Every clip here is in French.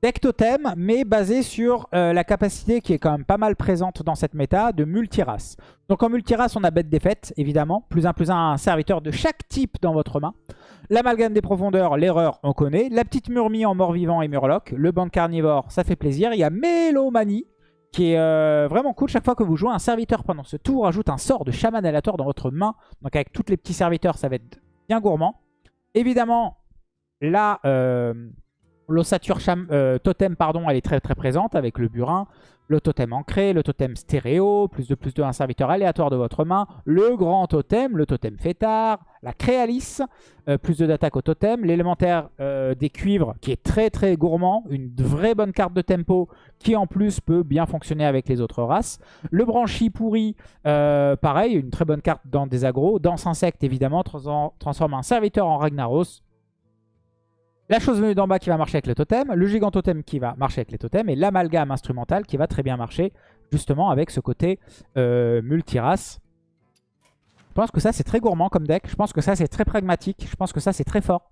Deck totem, mais basé sur euh, la capacité qui est quand même pas mal présente dans cette méta de multirace. Donc en multirace, on a bête défaite, évidemment. Plus un plus un, un serviteur de chaque type dans votre main. L'amalgame des profondeurs, l'erreur, on connaît. La petite murmie en mort-vivant et murloc. Le banc carnivore, ça fait plaisir. Il y a Mélomanie, qui est euh, vraiment cool. Chaque fois que vous jouez un serviteur pendant ce tour, ajoute un sort de chaman aléatoire dans votre main. Donc avec tous les petits serviteurs, ça va être bien gourmand. Évidemment, là... Euh, L'ossature euh, totem, pardon, elle est très très présente avec le burin. Le totem ancré, le totem stéréo, plus de plus de un serviteur aléatoire de votre main. Le grand totem, le totem fêtard, la créalice, euh, plus de d'attaque au totem. L'élémentaire euh, des cuivres qui est très très gourmand, une vraie bonne carte de tempo qui en plus peut bien fonctionner avec les autres races. Le branchi pourri, pareil, une très bonne carte dans des agros. Danse insecte évidemment, transforme un serviteur en Ragnaros. La chose venue d'en bas qui va marcher avec le totem, le gigant totem qui va marcher avec les totems, et l'amalgame instrumental qui va très bien marcher justement avec ce côté euh, multirace. Je pense que ça c'est très gourmand comme deck, je pense que ça c'est très pragmatique, je pense que ça c'est très fort.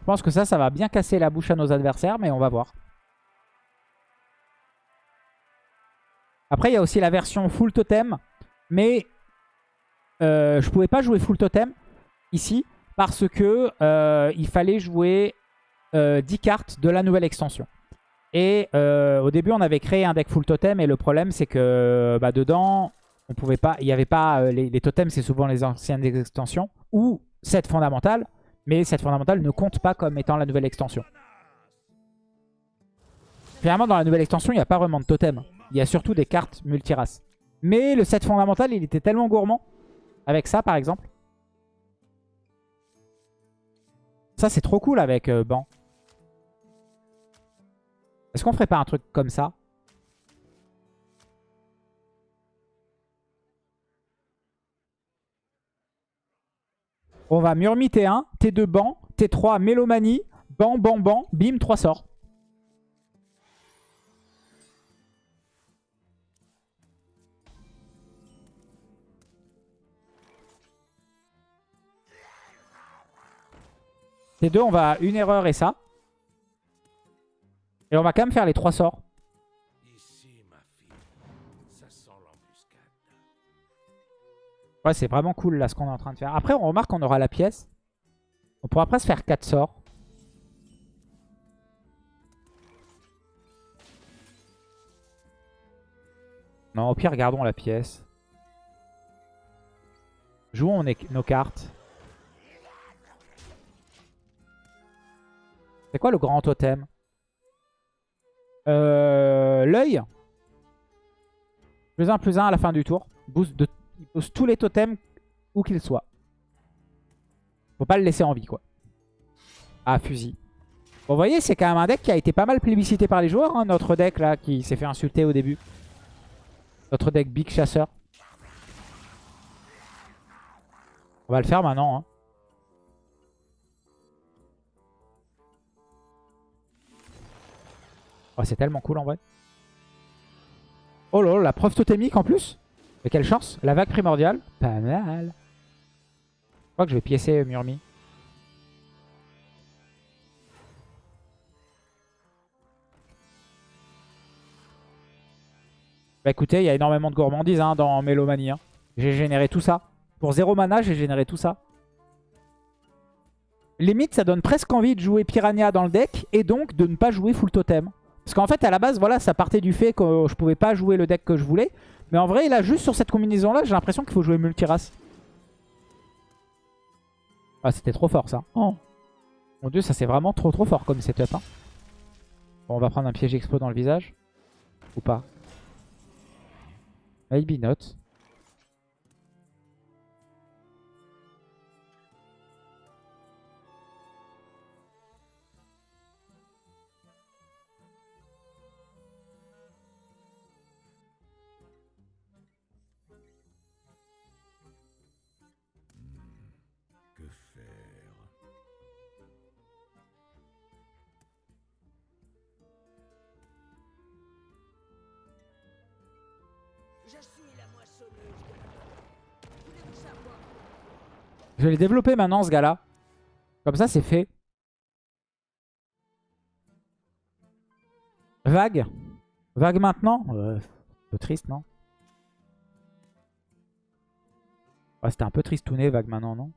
Je pense que ça, ça va bien casser la bouche à nos adversaires, mais on va voir. Après, il y a aussi la version full totem, mais euh, je pouvais pas jouer full totem ici parce que euh, il fallait jouer 10 euh, cartes de la nouvelle extension. Et euh, au début, on avait créé un deck full totem et le problème, c'est que bah, dedans, on pouvait pas, il n'y avait pas les, totems, c'est souvent les anciennes extensions ou cette fondamentale, mais cette fondamentale ne compte pas comme étant la nouvelle extension. Finalement, dans la nouvelle extension, il n'y a pas vraiment de totem. Il y a surtout des cartes multiraces. Mais le set fondamental, il était tellement gourmand. Avec ça, par exemple. Ça, c'est trop cool avec euh, Ban. Est-ce qu'on ferait pas un truc comme ça? On va Murmi T1, T2 Ban, T3 Mélomanie, Ban, Ban, Ban, bim, 3 sorts. Les deux, on va une erreur et ça. Et on va quand même faire les trois sorts. Ouais, c'est vraiment cool là ce qu'on est en train de faire. Après, on remarque qu'on aura la pièce. On pourra presque faire 4 sorts. Non, au pire, regardons la pièce. Jouons nos cartes. C'est quoi le grand totem? Euh, L'œil. Plus un, plus un à la fin du tour. Boost il booste tous les totems où qu'ils soient. Faut pas le laisser en vie, quoi. Ah, fusil. Bon, vous voyez, c'est quand même un deck qui a été pas mal plébiscité par les joueurs. Hein, notre deck, là, qui s'est fait insulter au début. Notre deck Big Chasseur. On va le faire maintenant. Hein. Oh, c'est tellement cool en vrai. Oh là la preuve totémique en plus. Mais quelle chance. La vague primordiale. Pas mal. Je crois que je vais piécer Murmi. Bah écoutez, il y a énormément de gourmandise hein, dans Mélomanie. Hein. J'ai généré tout ça. Pour zéro mana, j'ai généré tout ça. Limite, ça donne presque envie de jouer Piranha dans le deck et donc de ne pas jouer full totem. Parce qu'en fait, à la base, voilà, ça partait du fait que je pouvais pas jouer le deck que je voulais. Mais en vrai, là, juste sur cette combinaison-là, j'ai l'impression qu'il faut jouer multirace. Ah, c'était trop fort, ça. Oh. Mon dieu, ça c'est vraiment trop trop fort comme setup. Hein. Bon, on va prendre un piège expo dans le visage. Ou pas. Maybe not. Je vais les développer maintenant, ce gars-là. Comme ça, c'est fait. Vague Vague maintenant ouais, Un peu triste, non? C'était un peu triste nez, vague maintenant, non?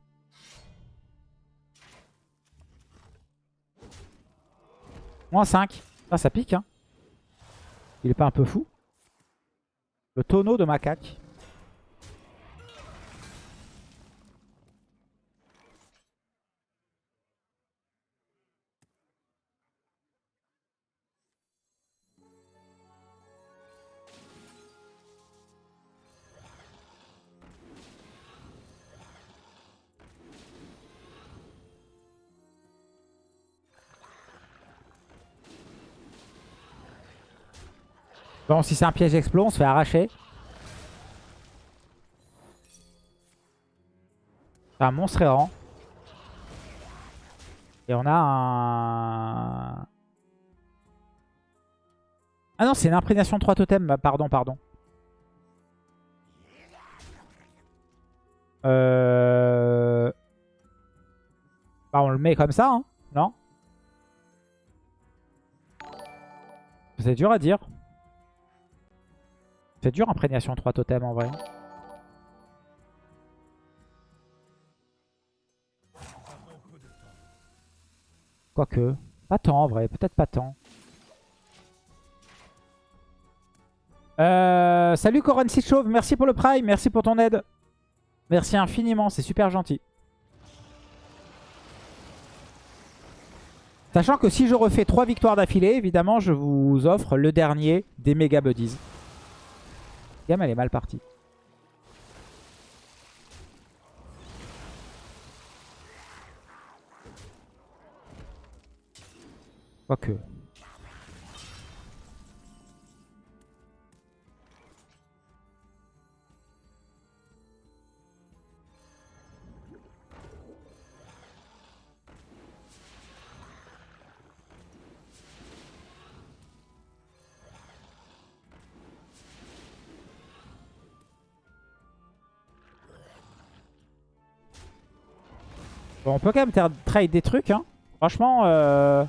Moins 5. Ah, ça pique, hein. Il est pas un peu fou Le tonneau de macaque. Bon, si c'est un piège explos, on se fait arracher. C'est un monstre errant. Et on a un... Ah non, c'est une imprégnation de 3 totems. Pardon, pardon. Euh... Bah, on le met comme ça, hein non? C'est dur à dire. C'est dur, imprégnation 3 totems en vrai. Quoique. Pas tant en vrai, peut-être pas tant. Euh, salut Coran Chauve, merci pour le prime, merci pour ton aide. Merci infiniment, c'est super gentil. Sachant que si je refais 3 victoires d'affilée, évidemment, je vous offre le dernier des méga buddies elle est mal partie. Quoique. On peut quand même trade des trucs. Hein. Franchement... Euh...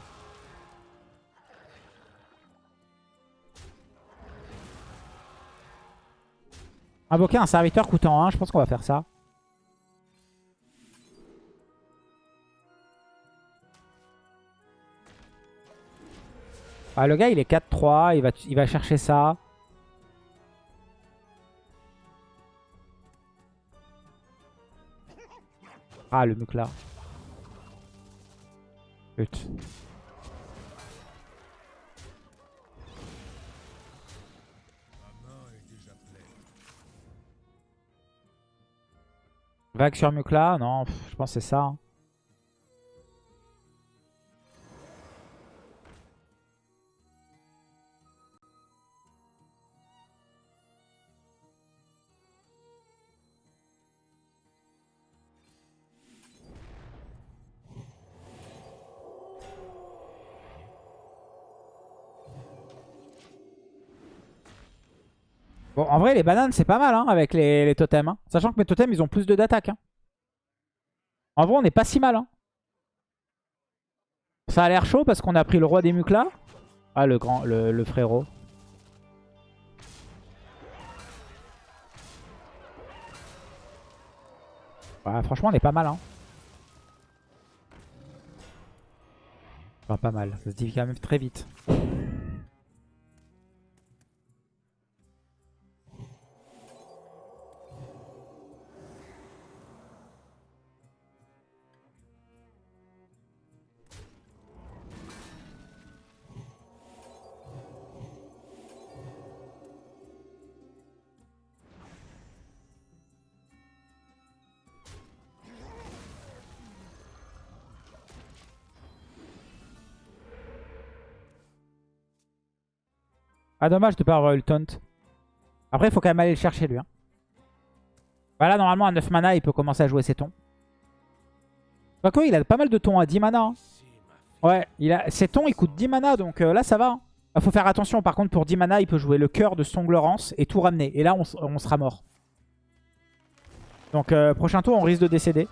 Invoquer un serviteur coûtant 1, je pense qu'on va faire ça. Ah, le gars, il est 4-3, il va, il va chercher ça. Ah, le là. Putain. Vague sur Mukla Non, je pense que c'est ça. Hein. Bon, en vrai, les bananes, c'est pas mal hein, avec les, totems. Hein. Sachant que mes totems, ils ont plus de d'attaque. Hein. En vrai, on n'est pas si mal. Ça a l'air chaud parce qu'on a pris le roi des muclas. Ah, le grand, le, frérot. franchement, on est pas mal. Hein. pas mal. Ça se dit quand même très vite. Ah dommage de pas avoir eu le taunt. Après il faut quand même aller le chercher lui. Hein. Voilà normalement à 9 mana il peut commencer à jouer ses tons. Quoique il a pas mal de tons à 10 mana. Hein. Ouais, il a... ses tons ils coûtent 10 mana donc euh, là ça va. Hein. faut faire attention par contre pour 10 mana il peut jouer le cœur de Song Laurence et tout ramener. Et là on, sera mort. Donc euh, prochain tour on risque de décéder.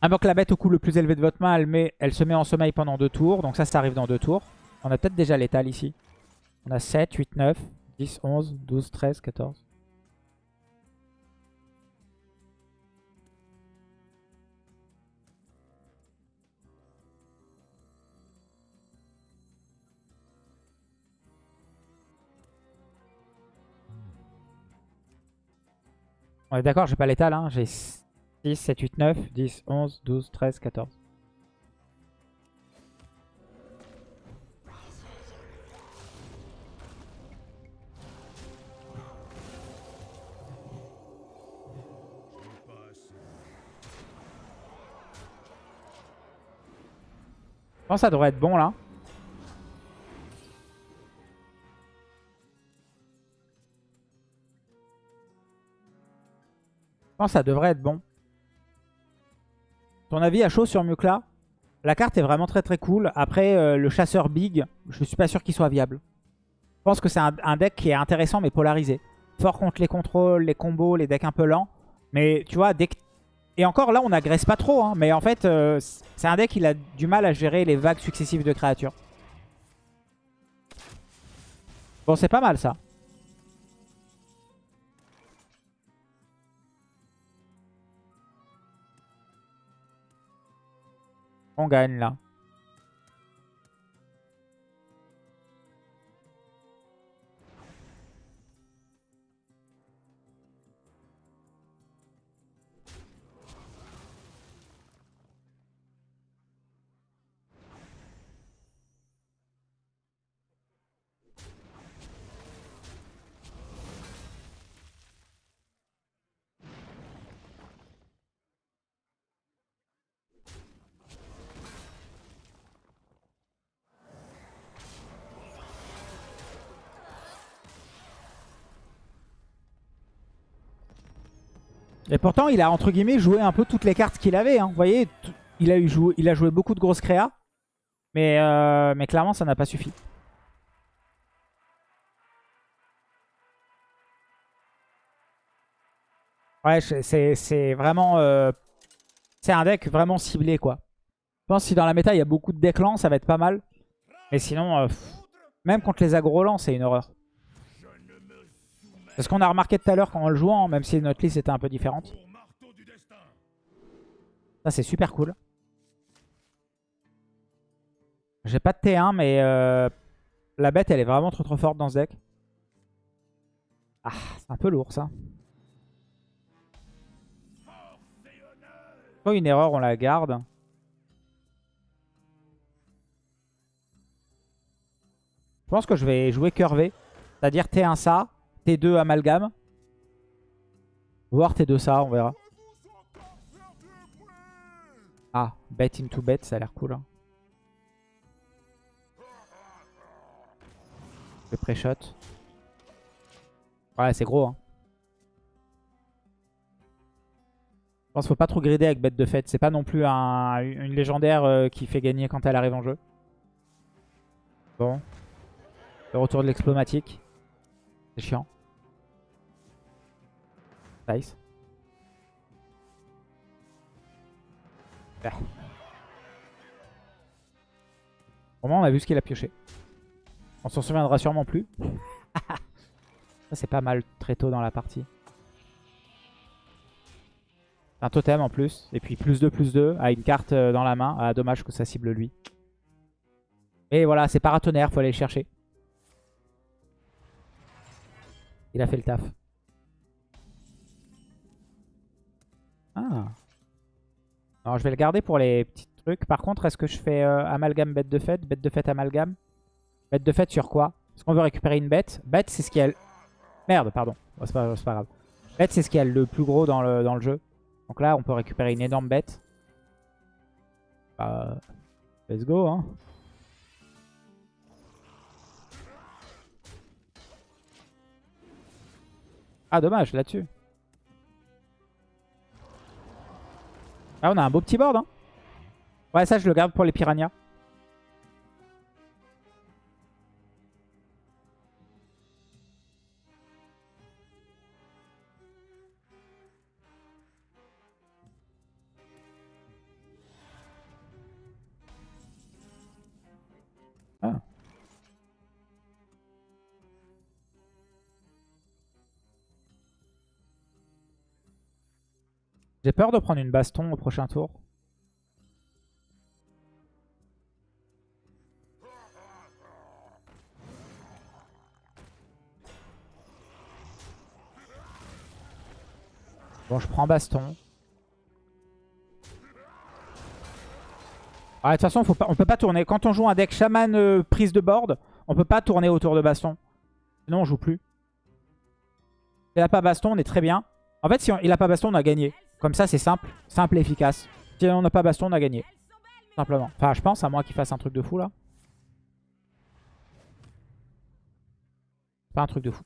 Invoque la bête au coût le plus élevé de votre main, elle, elle se met en sommeil pendant deux tours. Donc ça, ça arrive dans deux tours. On a peut-être déjà l'étal ici. On a 7, 8, 9, 10, 11, 12, 13, 14. On est d'accord, j'ai pas l'étal. Hein. J'ai 6, 7, 8, 9, 10, 11, 12, 13, 14. Pense que ça devrait être bon là. Je pense que ça devrait être bon. Ton avis à chaud sur Mukla La carte est vraiment très très cool. Après, euh, le chasseur big, je suis pas sûr qu'il soit viable. Je pense que c'est un, deck qui est intéressant mais polarisé. Fort contre les contrôles, les combos, les decks un peu lents. Mais tu vois, dès que et encore là, on n'agresse pas trop. Hein, mais en fait, euh, c'est un deck qui a du mal à gérer les vagues successives de créatures. Bon, c'est pas mal ça. On gagne là. Et pourtant, il a entre guillemets joué un peu toutes les cartes qu'il avait. Hein. Vous voyez, il a, joué, beaucoup de grosses créas. Mais, euh, clairement, ça n'a pas suffi. Ouais, c'est vraiment... Euh, c'est un deck vraiment ciblé, quoi. Je pense que si dans la méta, il y a beaucoup de decks lents, ça va être pas mal. Mais sinon, euh, même contre les aggro lents, c'est une horreur. C'est ce qu'on a remarqué tout à l'heure quand on le jouant, même si notre liste était un peu différente. Ça, c'est super cool. J'ai pas de T1, mais euh, la bête, elle est vraiment trop trop forte dans ce deck. Ah, c'est un peu lourd, ça. Pas une erreur, on la garde. Je pense que je vais jouer curvé. C'est-à-dire T1 ça, T2 amalgame. Voir T2 ça, on verra. Ah, bet into bet, ça a l'air cool. Hein. Le pré-shot. Ouais, c'est gros. Hein. Je pense qu'il faut pas trop grider avec bête de fête. C'est pas non plus une légendaire euh, qui fait gagner quand elle arrive en jeu. Bon. Le retour de l'explomatique. C'est chiant. Nice. Ah. Au moins, on a vu ce qu'il a pioché. On s'en souviendra sûrement plus. Ça, c'est pas mal très tôt dans la partie. Un totem en plus. Et puis plus 2, plus 2 à une carte euh, dans la main. Ah, dommage que ça cible lui. Et voilà, c'est paratonnerre, faut aller le chercher. Il a fait le taf. Ah. Alors je vais le garder pour les petits trucs. Par contre, est-ce que je fais euh, amalgame bête de fête? Bête de fête amalgame? Bête de fête sur quoi? Est-ce qu'on veut récupérer une bête? Bête, c'est ce qui a... Merde, pardon. c'est pas, pas, grave. Bête, c'est ce qui a le plus gros dans le, dans le jeu. Donc là, on peut récupérer une énorme bête. Bah, let's go, hein. Ah, dommage, là-dessus. Ah, on a un beau petit board. Hein. Ouais, ça, je le garde pour les piranhas. J'ai peur de prendre une baston au prochain tour. Bon, je prends baston. Ah, de toute façon, faut pas, on peut pas tourner. Quand on joue un deck chaman euh, prise de board, on peut pas tourner autour de baston. Sinon, on joue plus. Il a pas baston, on est très bien. En fait, si il a pas baston, on a gagné. Comme ça, c'est simple. Simple et efficace. Si on n'a pas baston, on a gagné. Simplement. Enfin, je pense, à moins qu'il fasse un truc de fou, là. Pas un truc de fou.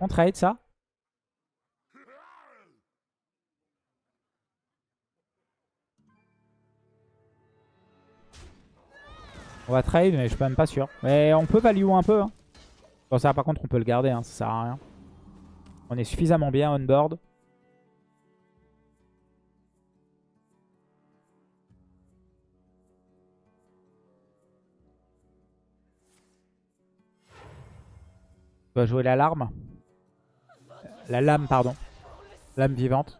On trade ça? On va trade, mais je suis même pas sûr. Mais on peut value un peu. Hein. Bon, ça, par contre, on peut le garder. Hein, ça sert à rien. On est suffisamment bien on board. On va jouer l'alarme. La lame, pardon. Lame vivante.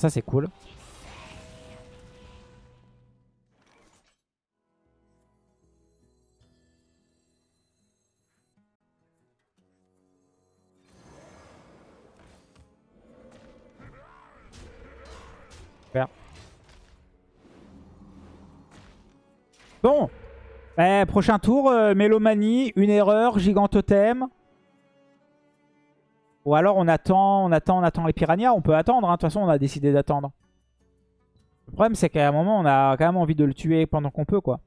Ça c'est cool. Bon. Eh, prochain tour, euh, Mélomanie, une erreur, Gigantothème. Ou alors on attend, on attend, on attend les piranhas. On peut attendre, hein. de toute façon on a décidé d'attendre. Le problème c'est qu'à un moment on a quand même envie de le tuer pendant qu'on peut quoi.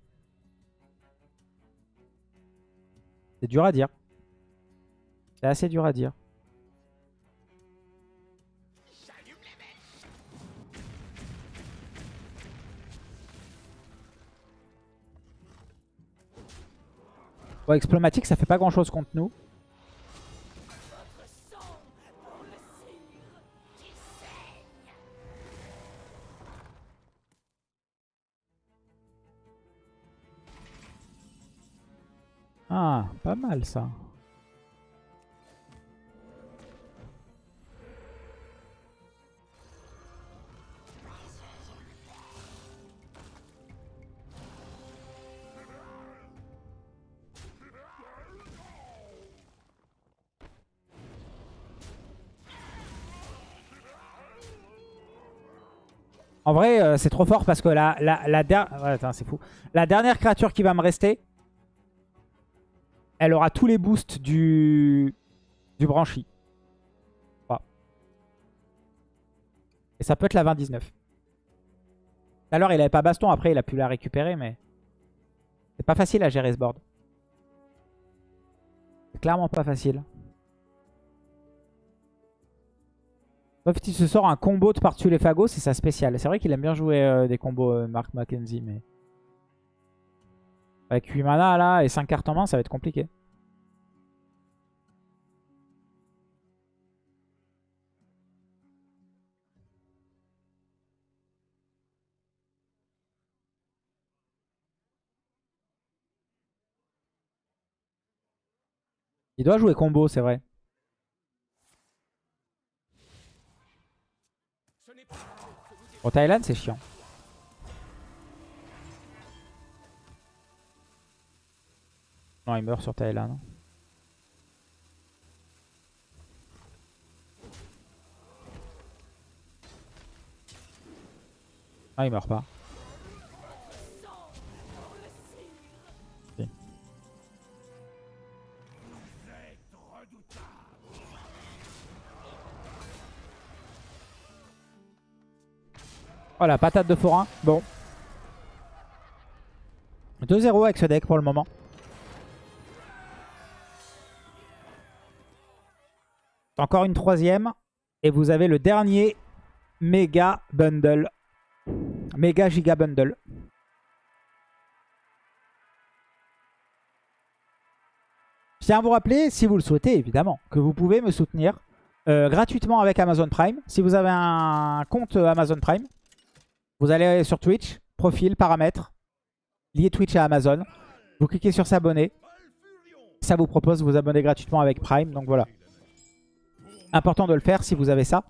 C'est dur à dire. C'est assez dur à dire. Explomatique, ça fait pas grand chose contre nous. Ah, pas mal ça. En vrai, euh, c'est trop fort parce que la, la, la, la dernière créature qui va me rester, elle aura tous les boosts du, du branchi. Et ça peut être la 20-19. Tout à l'heure, il avait pas baston. Après, il a pu la récupérer, mais... C'est pas facile à gérer ce board. C'est clairement pas facile. Sauf qu'il se sort un combo de par-dessus les fagots, c'est sa spéciale. C'est vrai qu'il aime bien jouer euh, des combos euh, Mark McKenzie, mais... Avec 8 mana là et 5 cartes en main, ça va être compliqué. Il doit jouer combo, c'est vrai. Au Thaïlande, c'est chiant. Non, il meurt sur Thaïlande. Ah, il meurt pas. Voilà, patate de forain. Bon. 2-0 avec ce deck pour le moment. encore une troisième. Et vous avez le dernier méga bundle. Méga giga bundle. Je tiens à vous rappeler, si vous le souhaitez évidemment, que vous pouvez me soutenir euh, gratuitement avec Amazon Prime. Si vous avez un compte Amazon Prime, vous allez sur Twitch, profil, paramètres, lié Twitch à Amazon. Vous cliquez sur s'abonner. Ça vous propose de vous abonner gratuitement avec Prime. Donc voilà. Important de le faire si vous avez ça.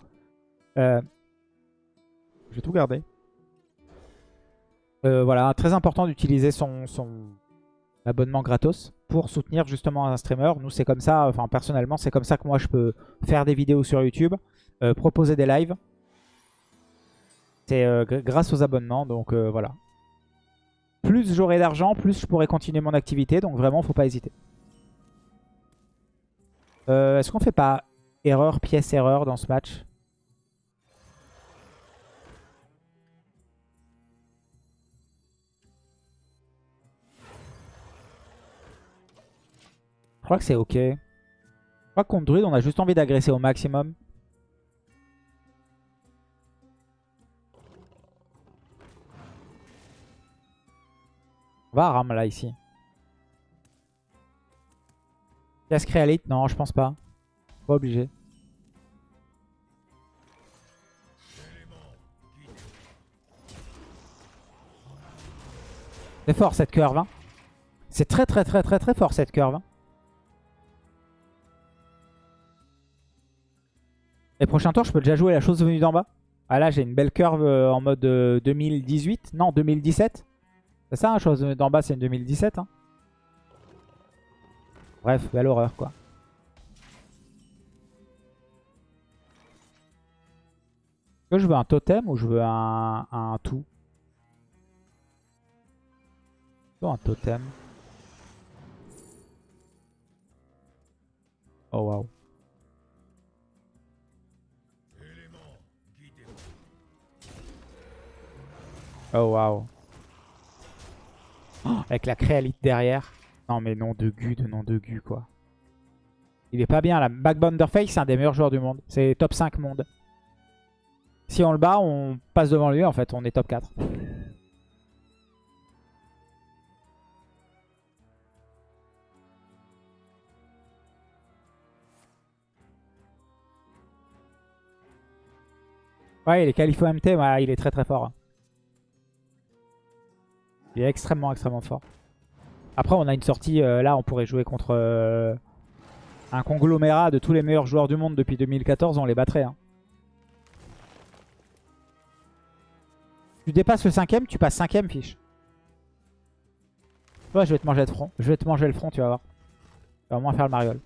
Euh, je vais tout garder. Euh, voilà, très important d'utiliser son, abonnement gratos pour soutenir justement un streamer. Nous, c'est comme ça, enfin personnellement, c'est comme ça que moi je peux faire des vidéos sur YouTube, euh, proposer des lives. C'est grâce aux abonnements, donc voilà. Plus j'aurai d'argent, plus je pourrai continuer mon activité, donc vraiment, faut pas hésiter. Est-ce qu'on fait pas erreur, pièce, erreur dans ce match Je crois que c'est ok. Je crois que contre on a juste envie d'agresser au maximum. On va ram là ici. Casse créalite Non, je pense pas. Pas obligé. C'est fort cette curve. Hein. C'est très très très très très fort cette curve. Hein. Les prochains tours, je peux déjà jouer la chose venue d'en bas. Ah là, j'ai une belle curve euh, en mode 2018. Euh, non, 2017. C'est ça, la chose venue d'en bas, c'est une 2017. Hein. Bref, belle horreur, quoi. Je veux un totem ou je veux un, un tout un totem. Oh waouh. Oh waouh. avec la créalite derrière. Non mais nom de gu de nom de gu quoi. Il est pas bien là. Backbunderface c'est un des meilleurs joueurs du monde. C'est top 5 monde. Si on le bat, on passe devant lui en fait. On est top 4. Ouais, il est qualifié MT, il est très très fort. Il est extrêmement extrêmement fort. Après, on a une sortie, euh, là on pourrait jouer contre euh, un conglomérat de tous les meilleurs joueurs du monde depuis 2014, on les battrait. Hein. Tu dépasses le cinquième, tu passes cinquième fiche. Toi, je vais te manger le front. Je vais te manger le front, tu vas voir. Tu vas au moins faire le mariole.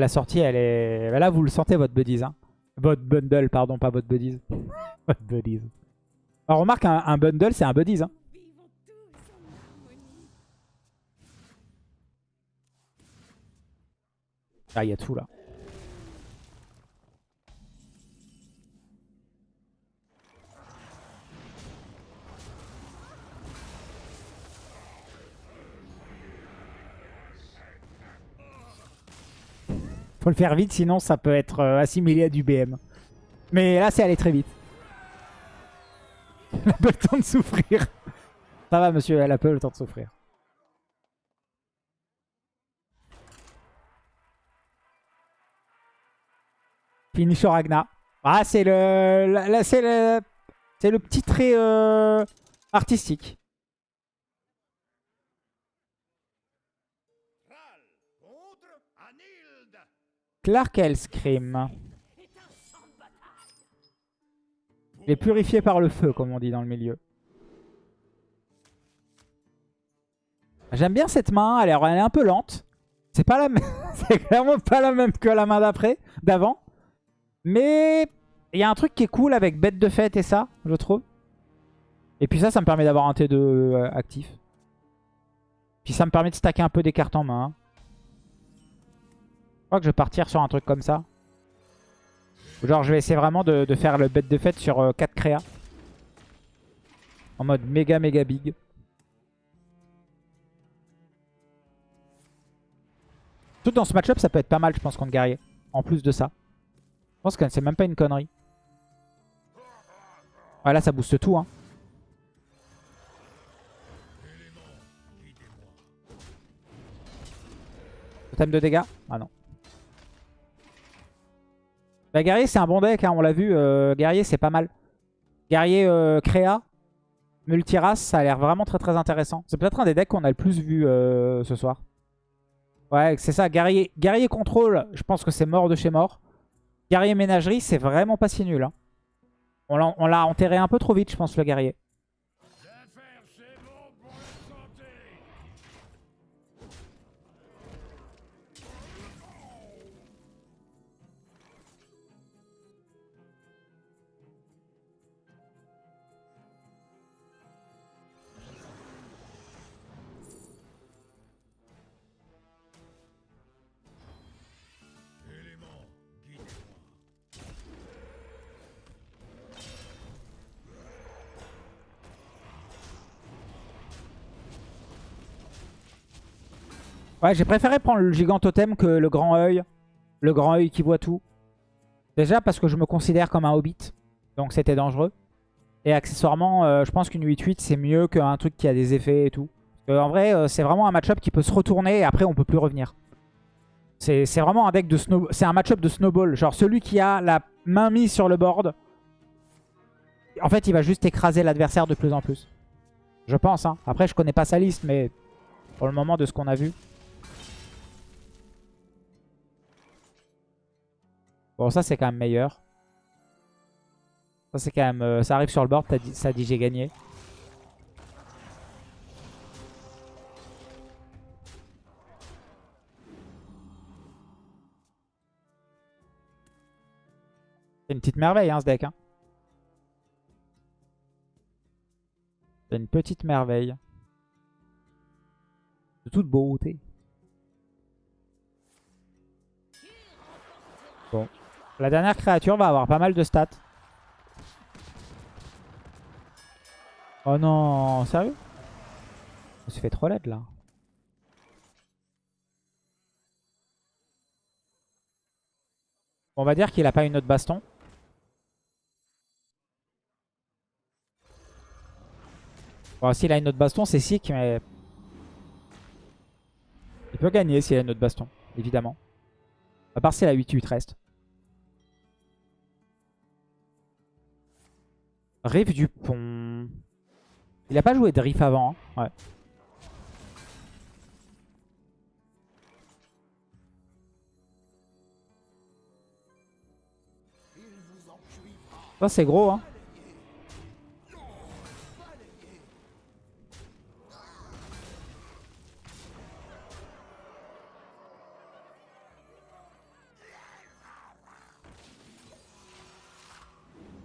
La sortie, elle est... Bah là, vous le sentez, votre buddies. Hein. Votre bundle, pardon, pas votre buddies. votre buddies. Alors, remarque, un, bundle, c'est un buddies. Hein. Ah, il y a tout là. Faut le faire vite, sinon ça peut être euh, assimilé à du BM. Mais là, c'est aller très vite. Elle a peu le temps de souffrir. Ça va, monsieur, elle a peu le temps de souffrir. Finish Ragna. Ah, c'est le, c'est le, c'est le petit trait euh, artistique. Clark Hellscream. Il est purifié par le feu, comme on dit dans le milieu. J'aime bien cette main, elle est, un peu lente. C'est pas la c'est clairement pas la même que la main d'après, d'avant. Mais il y a un truc qui est cool avec bête de fête et ça, je trouve. Et puis ça, ça me permet d'avoir un T2 euh, actif. Puis ça me permet de stacker un peu des cartes en main je crois que je vais partir sur un truc comme ça. Genre je vais essayer vraiment de, faire le bête de fête sur euh, 4 créas. En mode méga méga big. Tout dans ce match-up ça peut être pas mal je pense contre guerrier. En plus de ça. Je pense que c'est même pas une connerie. Ouais là ça booste tout hein. Thème de dégâts? Ah non. Bah, guerrier, c'est un bon deck, hein, on l'a vu. Euh, guerrier, c'est pas mal. Guerrier euh, créa, multirace, ça a l'air vraiment très très intéressant. C'est peut-être un des decks qu'on a le plus vu euh, ce soir. Ouais, c'est ça. Guerrier, guerrier contrôle, je pense que c'est mort de chez mort. Guerrier ménagerie, c'est vraiment pas si nul. Hein. On l'a enterré un peu trop vite, je pense, le guerrier. Ouais, j'ai préféré prendre le gigant totem que le grand œil. Le grand œil qui voit tout. Déjà parce que je me considère comme un hobbit. Donc c'était dangereux. Et accessoirement, euh, je pense qu'une 8-8 c'est mieux qu'un truc qui a des effets et tout. en vrai, euh, c'est vraiment un match-up qui peut se retourner et après on peut plus revenir. C'est vraiment un deck de snow... C'est un match-up de snowball. Genre celui qui a la main mise sur le board. En fait, il va juste écraser l'adversaire de plus en plus. Je pense. Hein. Après, je connais pas sa liste, mais pour le moment, de ce qu'on a vu. Bon, ça, c'est quand même meilleur. Ça, c'est quand même... Euh, ça arrive sur le board, ça dit j'ai gagné. C'est une petite merveille, hein, ce deck. Hein. C'est une petite merveille. De toute beauté. La dernière créature va avoir pas mal de stats. Oh non, sérieux? On se fait trop laid là. On va dire qu'il a pas une autre baston. Bon, s'il a une autre baston, c'est sick, mais... Il peut gagner s'il a une autre baston, évidemment. À part si la 8-8 reste. Riff du pont. Il a pas joué de Riff avant. Hein. Ouais. Ça c'est gros hein.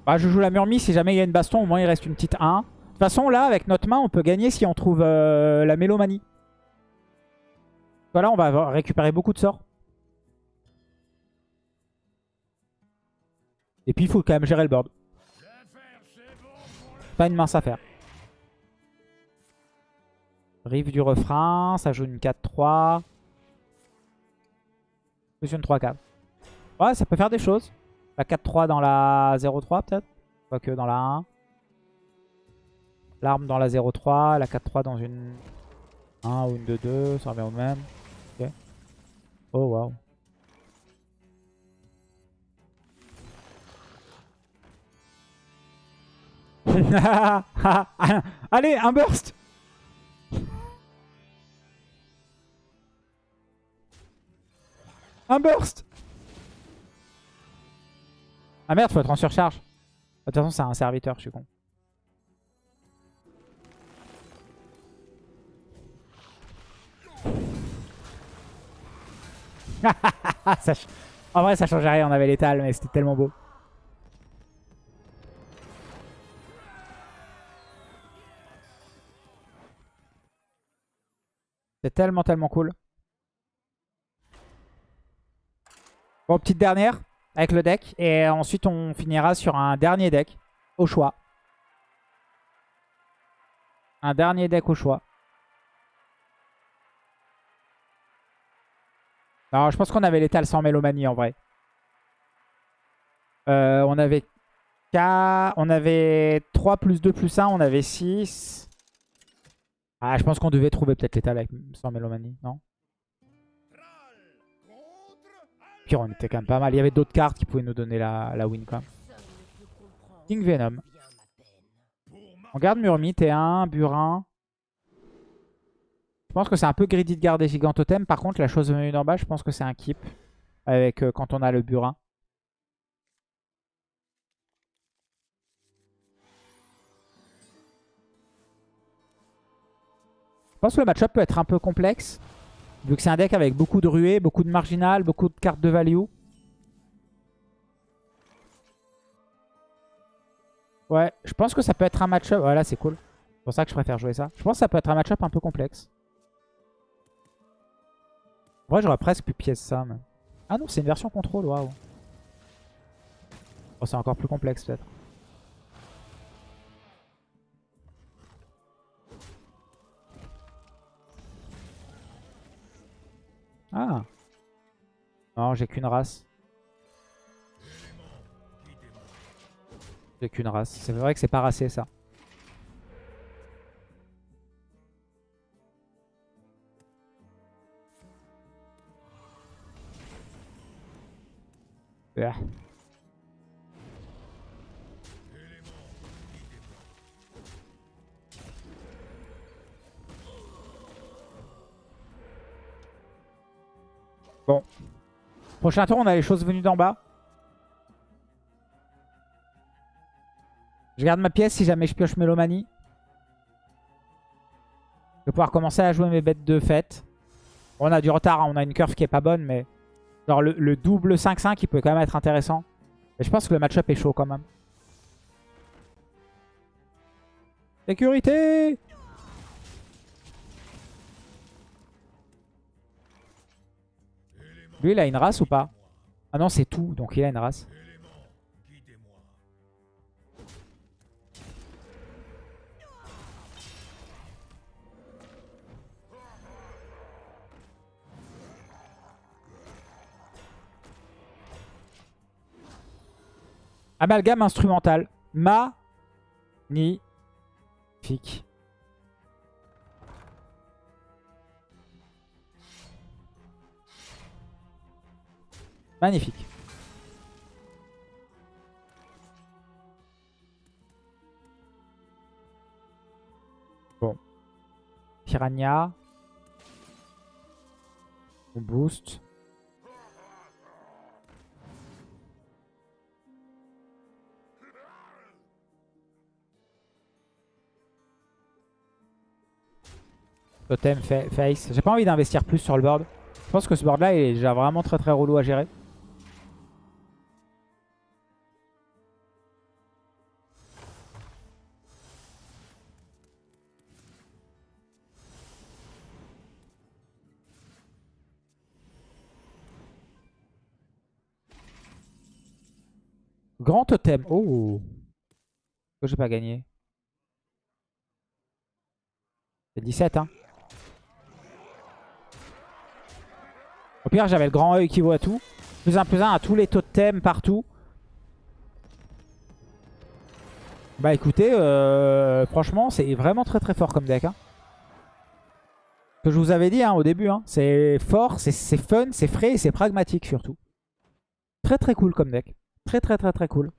Bah, je joue la Murmie, si jamais il y a une baston, au moins il reste une petite 1. De toute façon, là, avec notre main, on peut gagner si on trouve euh, la Mélomanie. Voilà, on va récupérer beaucoup de sorts. Et puis, il faut quand même gérer le board. Pas une mince affaire. Rive du refrain, ça joue une 4-3. Plus une 3-4. Ouais, ça peut faire des choses. La 4-3 dans la 0-3 peut-être Quoique dans la 1. L'arme dans la 0-3, la 4-3 dans une 1 ou une 2-2, ça revient au même. Ok. Oh waouh. Allez, un burst Un burst ah merde, faut être en surcharge. De toute façon, c'est un serviteur, je suis con. En vrai, ça changeait rien, on avait l'étal, mais c'était tellement beau. C'est tellement, tellement cool. Bon, petite dernière avec le deck. Et ensuite, on finira sur un dernier deck au choix. Un dernier deck au choix. Alors, je pense qu'on avait l'étal sans mélomanie en vrai. Euh, on avait K, on avait 3 plus 2 plus 1, on avait 6. Ah, je pense qu'on devait trouver peut-être l'étal sans mélomanie, non? On était quand même pas mal. Il y avait d'autres cartes qui pouvaient nous donner la, win quand. King Venom. On garde Murmi, T1, Burin. Je pense que c'est un peu greedy de garder Gigantotem. Par contre, la chose venue d'en bas, je pense que c'est un keep. Avec euh, quand on a le Burin. Je pense que le match-up peut être un peu complexe. Vu que c'est un deck avec beaucoup de ruées, beaucoup de marginal, beaucoup de cartes de value. Ouais, je pense que ça peut être un match-up. Voilà, c'est cool. C'est pour ça que je préfère jouer ça. Je pense que ça peut être un match-up un peu complexe. En j'aurais presque pu pièce ça. Ah non, c'est une version contrôle, waouh. Oh, c'est encore plus complexe peut-être. Non, j'ai qu'une race. J'ai qu'une race. C'est vrai que c'est pas racé ça. Bon. Prochain tour, on a les choses venues d'en bas. Je garde ma pièce si jamais je pioche Mélomanie. Je vais pouvoir commencer à jouer mes bêtes de fête. on a du retard, hein. on a une curve qui est pas bonne, mais... Genre le, double 5-5 qui peut quand même être intéressant. Mais je pense que le match-up est chaud quand même. Sécurité Lui, il a une race ou pas Ah non, c'est tout, donc il a une race. Amalgame instrumental. Ma. Magnifique. Bon. Piranha. On boost. Totem, face. J'ai pas envie d'investir plus sur le board. Je pense que ce board là est déjà vraiment très très relou à gérer. Grand totem. Oh. Pourquoi j'ai pas gagné C'est 17 hein. Au pire, j'avais le grand œil qui voit tout. Plus un plus un à tous les totems partout. Bah écoutez, euh, franchement, c'est vraiment très très fort comme deck. Hein. Que je vous avais dit hein, au début. Hein. C'est fort, c'est fun, c'est frais et c'est pragmatique surtout. Très très cool comme deck. Très très très très cool.